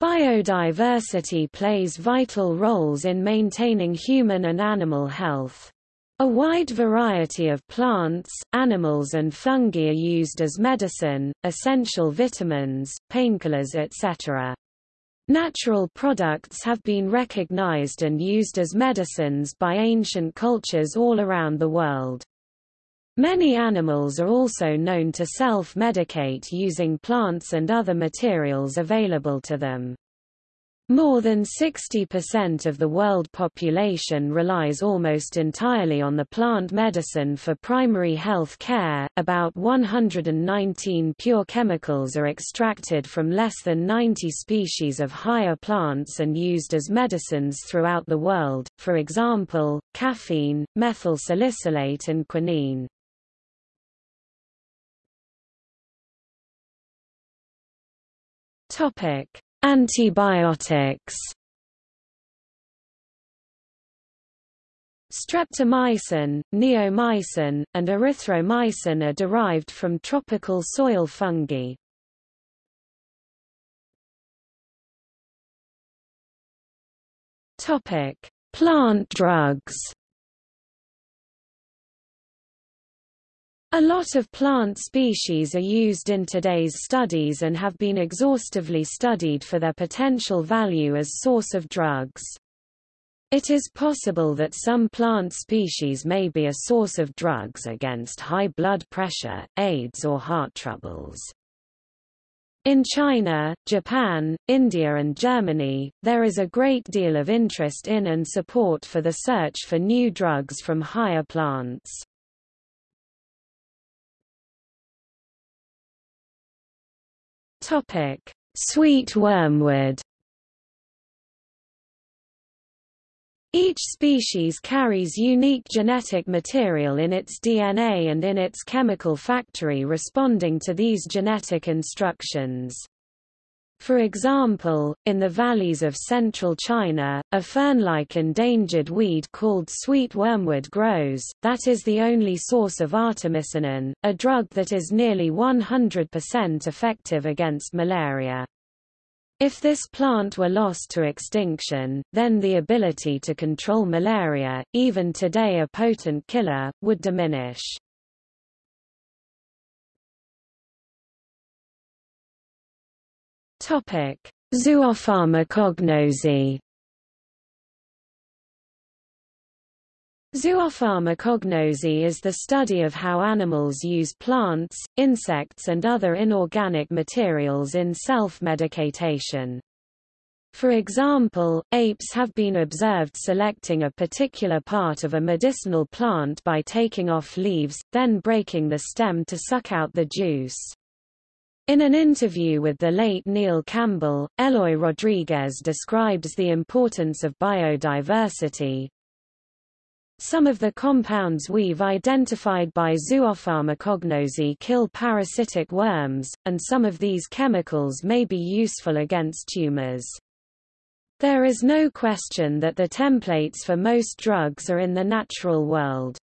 Biodiversity plays vital roles in maintaining human and animal health. A wide variety of plants, animals and fungi are used as medicine, essential vitamins, painkillers etc. Natural products have been recognized and used as medicines by ancient cultures all around the world. Many animals are also known to self-medicate using plants and other materials available to them. More than 60% of the world population relies almost entirely on the plant medicine for primary health care. About 119 pure chemicals are extracted from less than 90 species of higher plants and used as medicines throughout the world, for example, caffeine, methyl salicylate and quinine. Topic: Antibiotics. Streptomycin, neomycin, and erythromycin are derived from tropical soil fungi. Topic: Plant drugs. A lot of plant species are used in today's studies and have been exhaustively studied for their potential value as source of drugs. It is possible that some plant species may be a source of drugs against high blood pressure, AIDS or heart troubles. In China, Japan, India and Germany, there is a great deal of interest in and support for the search for new drugs from higher plants. Topic: Sweet wormwood. Each species carries unique genetic material in its DNA and in its chemical factory responding to these genetic instructions. For example, in the valleys of central China, a fern-like endangered weed called sweet wormwood grows, that is the only source of artemisinin, a drug that is nearly 100% effective against malaria. If this plant were lost to extinction, then the ability to control malaria, even today a potent killer, would diminish. Topic: Zoopharmacognosy. Zoopharmacognosy is the study of how animals use plants, insects and other inorganic materials in self-medication. For example, apes have been observed selecting a particular part of a medicinal plant by taking off leaves, then breaking the stem to suck out the juice. In an interview with the late Neil Campbell, Eloy Rodriguez describes the importance of biodiversity. Some of the compounds we've identified by zoopharmacognosy kill parasitic worms, and some of these chemicals may be useful against tumors. There is no question that the templates for most drugs are in the natural world.